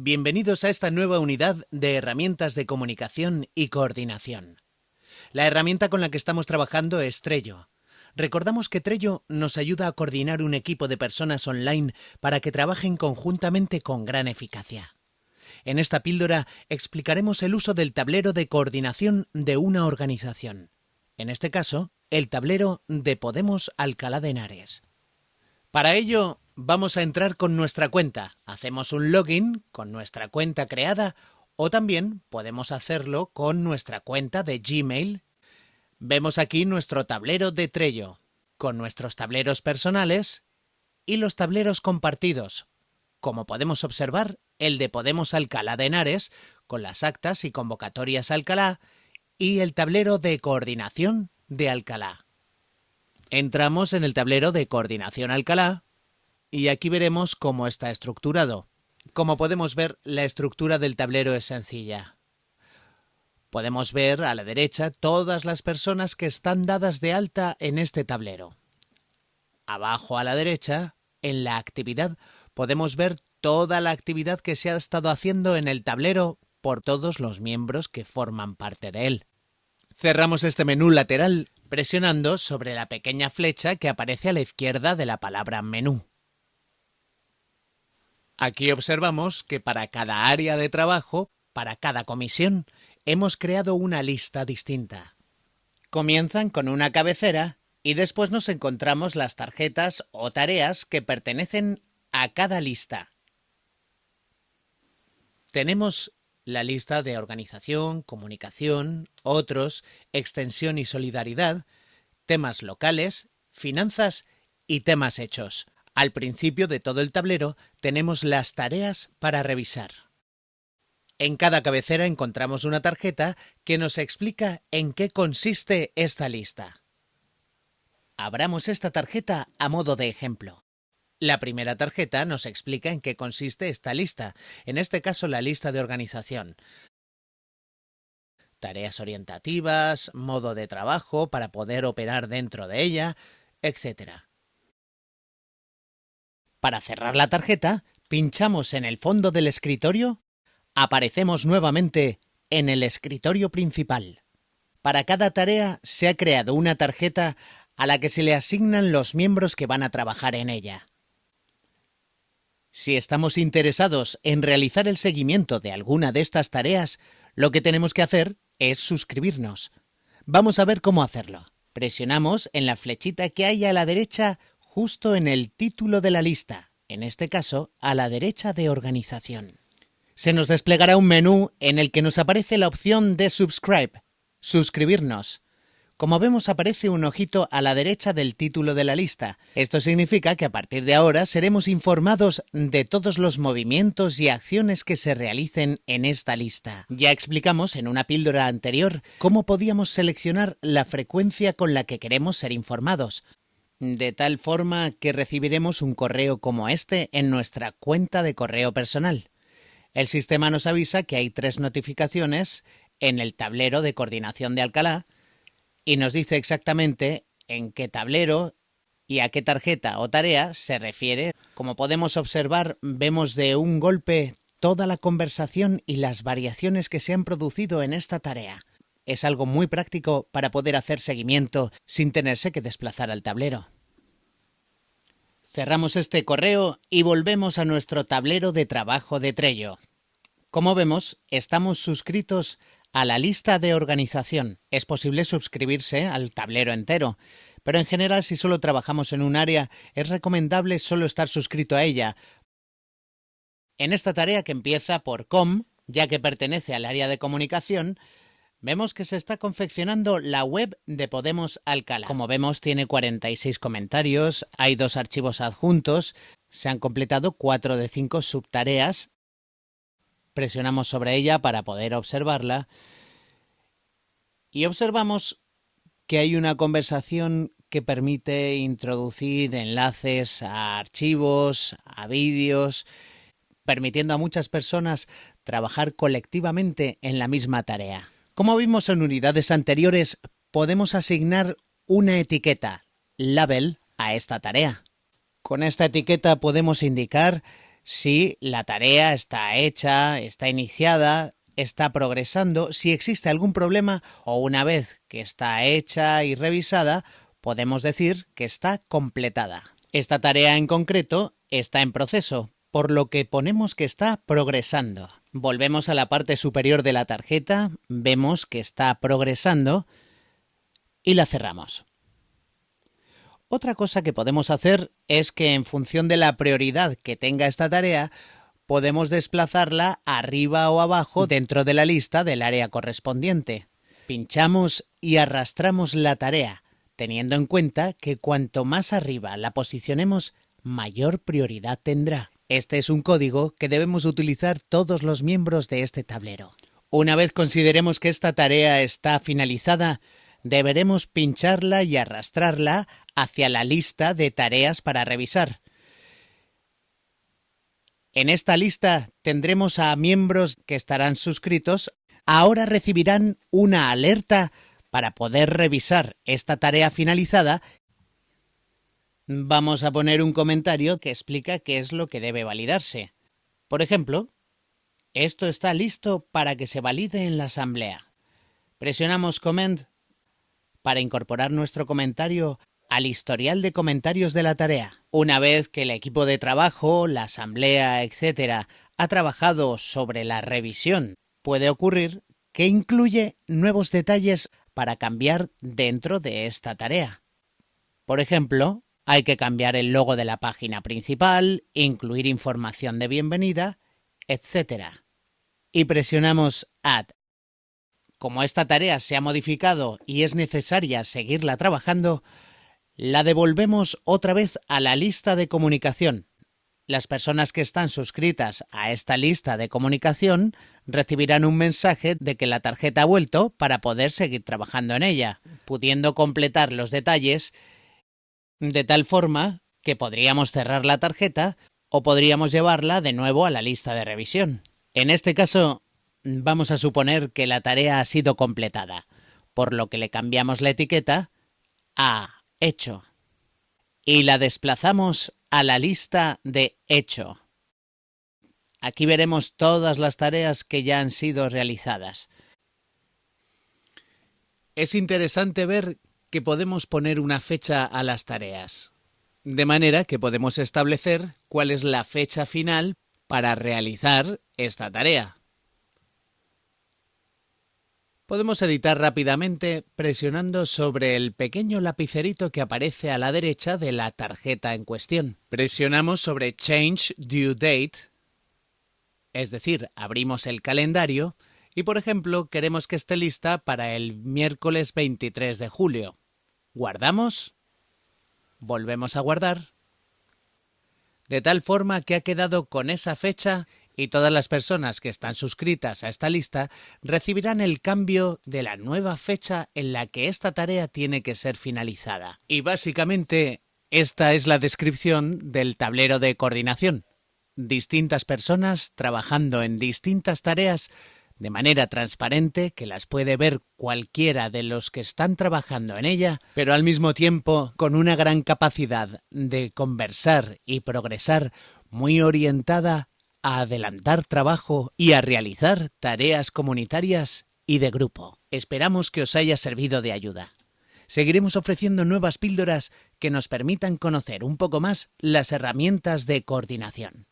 Bienvenidos a esta nueva unidad de herramientas de comunicación y coordinación. La herramienta con la que estamos trabajando es Trello. Recordamos que Trello nos ayuda a coordinar un equipo de personas online para que trabajen conjuntamente con gran eficacia. En esta píldora explicaremos el uso del tablero de coordinación de una organización. En este caso, el tablero de Podemos Alcalá de Henares. Para ello, vamos a entrar con nuestra cuenta. Hacemos un login con nuestra cuenta creada o también podemos hacerlo con nuestra cuenta de Gmail. Vemos aquí nuestro tablero de Trello, con nuestros tableros personales y los tableros compartidos. Como podemos observar, el de Podemos Alcalá de Henares, con las actas y convocatorias Alcalá, y el tablero de coordinación de Alcalá. Entramos en el tablero de coordinación Alcalá y aquí veremos cómo está estructurado. Como podemos ver, la estructura del tablero es sencilla. Podemos ver a la derecha todas las personas que están dadas de alta en este tablero. Abajo a la derecha, en la actividad, podemos ver toda la actividad que se ha estado haciendo en el tablero por todos los miembros que forman parte de él. Cerramos este menú lateral presionando sobre la pequeña flecha que aparece a la izquierda de la palabra menú. Aquí observamos que para cada área de trabajo, para cada comisión, hemos creado una lista distinta. Comienzan con una cabecera y después nos encontramos las tarjetas o tareas que pertenecen a cada lista. Tenemos la lista de organización, comunicación, otros, extensión y solidaridad, temas locales, finanzas y temas hechos. Al principio de todo el tablero tenemos las tareas para revisar. En cada cabecera encontramos una tarjeta que nos explica en qué consiste esta lista. Abramos esta tarjeta a modo de ejemplo. La primera tarjeta nos explica en qué consiste esta lista, en este caso la lista de organización. Tareas orientativas, modo de trabajo para poder operar dentro de ella, etc. Para cerrar la tarjeta, pinchamos en el fondo del escritorio, aparecemos nuevamente en el escritorio principal. Para cada tarea se ha creado una tarjeta a la que se le asignan los miembros que van a trabajar en ella. Si estamos interesados en realizar el seguimiento de alguna de estas tareas, lo que tenemos que hacer es suscribirnos. Vamos a ver cómo hacerlo. Presionamos en la flechita que hay a la derecha justo en el título de la lista, en este caso a la derecha de organización. Se nos desplegará un menú en el que nos aparece la opción de Subscribe, suscribirnos. Como vemos aparece un ojito a la derecha del título de la lista. Esto significa que a partir de ahora seremos informados de todos los movimientos y acciones que se realicen en esta lista. Ya explicamos en una píldora anterior cómo podíamos seleccionar la frecuencia con la que queremos ser informados de tal forma que recibiremos un correo como este en nuestra cuenta de correo personal. El sistema nos avisa que hay tres notificaciones en el tablero de coordinación de Alcalá y nos dice exactamente en qué tablero y a qué tarjeta o tarea se refiere. Como podemos observar, vemos de un golpe toda la conversación y las variaciones que se han producido en esta tarea es algo muy práctico para poder hacer seguimiento sin tenerse que desplazar al tablero. Cerramos este correo y volvemos a nuestro tablero de trabajo de Trello. Como vemos, estamos suscritos a la lista de organización. Es posible suscribirse al tablero entero, pero en general si solo trabajamos en un área es recomendable solo estar suscrito a ella. En esta tarea que empieza por com, ya que pertenece al área de comunicación, Vemos que se está confeccionando la web de Podemos Alcalá. Como vemos, tiene 46 comentarios, hay dos archivos adjuntos, se han completado cuatro de cinco subtareas. Presionamos sobre ella para poder observarla y observamos que hay una conversación que permite introducir enlaces a archivos, a vídeos, permitiendo a muchas personas trabajar colectivamente en la misma tarea. Como vimos en unidades anteriores, podemos asignar una etiqueta, label, a esta tarea. Con esta etiqueta podemos indicar si la tarea está hecha, está iniciada, está progresando, si existe algún problema o una vez que está hecha y revisada, podemos decir que está completada. Esta tarea en concreto está en proceso, por lo que ponemos que está progresando. Volvemos a la parte superior de la tarjeta, vemos que está progresando y la cerramos. Otra cosa que podemos hacer es que en función de la prioridad que tenga esta tarea, podemos desplazarla arriba o abajo dentro de la lista del área correspondiente. Pinchamos y arrastramos la tarea, teniendo en cuenta que cuanto más arriba la posicionemos, mayor prioridad tendrá. Este es un código que debemos utilizar todos los miembros de este tablero. Una vez consideremos que esta tarea está finalizada, deberemos pincharla y arrastrarla hacia la lista de tareas para revisar. En esta lista tendremos a miembros que estarán suscritos. Ahora recibirán una alerta para poder revisar esta tarea finalizada. Vamos a poner un comentario que explica qué es lo que debe validarse. Por ejemplo, esto está listo para que se valide en la asamblea. Presionamos Comment para incorporar nuestro comentario al historial de comentarios de la tarea. Una vez que el equipo de trabajo, la asamblea, etc., ha trabajado sobre la revisión, puede ocurrir que incluye nuevos detalles para cambiar dentro de esta tarea. Por ejemplo, hay que cambiar el logo de la página principal, incluir información de bienvenida, etc. Y presionamos Add. Como esta tarea se ha modificado y es necesaria seguirla trabajando, la devolvemos otra vez a la lista de comunicación. Las personas que están suscritas a esta lista de comunicación recibirán un mensaje de que la tarjeta ha vuelto para poder seguir trabajando en ella, pudiendo completar los detalles de tal forma que podríamos cerrar la tarjeta o podríamos llevarla de nuevo a la lista de revisión. En este caso, vamos a suponer que la tarea ha sido completada, por lo que le cambiamos la etiqueta a hecho. Y la desplazamos a la lista de hecho. Aquí veremos todas las tareas que ya han sido realizadas. Es interesante ver que podemos poner una fecha a las tareas, de manera que podemos establecer cuál es la fecha final para realizar esta tarea. Podemos editar rápidamente presionando sobre el pequeño lapicerito que aparece a la derecha de la tarjeta en cuestión. Presionamos sobre Change Due Date, es decir, abrimos el calendario y, por ejemplo, queremos que esté lista para el miércoles 23 de julio. Guardamos, volvemos a guardar, de tal forma que ha quedado con esa fecha y todas las personas que están suscritas a esta lista recibirán el cambio de la nueva fecha en la que esta tarea tiene que ser finalizada. Y básicamente esta es la descripción del tablero de coordinación. Distintas personas trabajando en distintas tareas de manera transparente que las puede ver cualquiera de los que están trabajando en ella, pero al mismo tiempo con una gran capacidad de conversar y progresar muy orientada a adelantar trabajo y a realizar tareas comunitarias y de grupo. Esperamos que os haya servido de ayuda. Seguiremos ofreciendo nuevas píldoras que nos permitan conocer un poco más las herramientas de coordinación.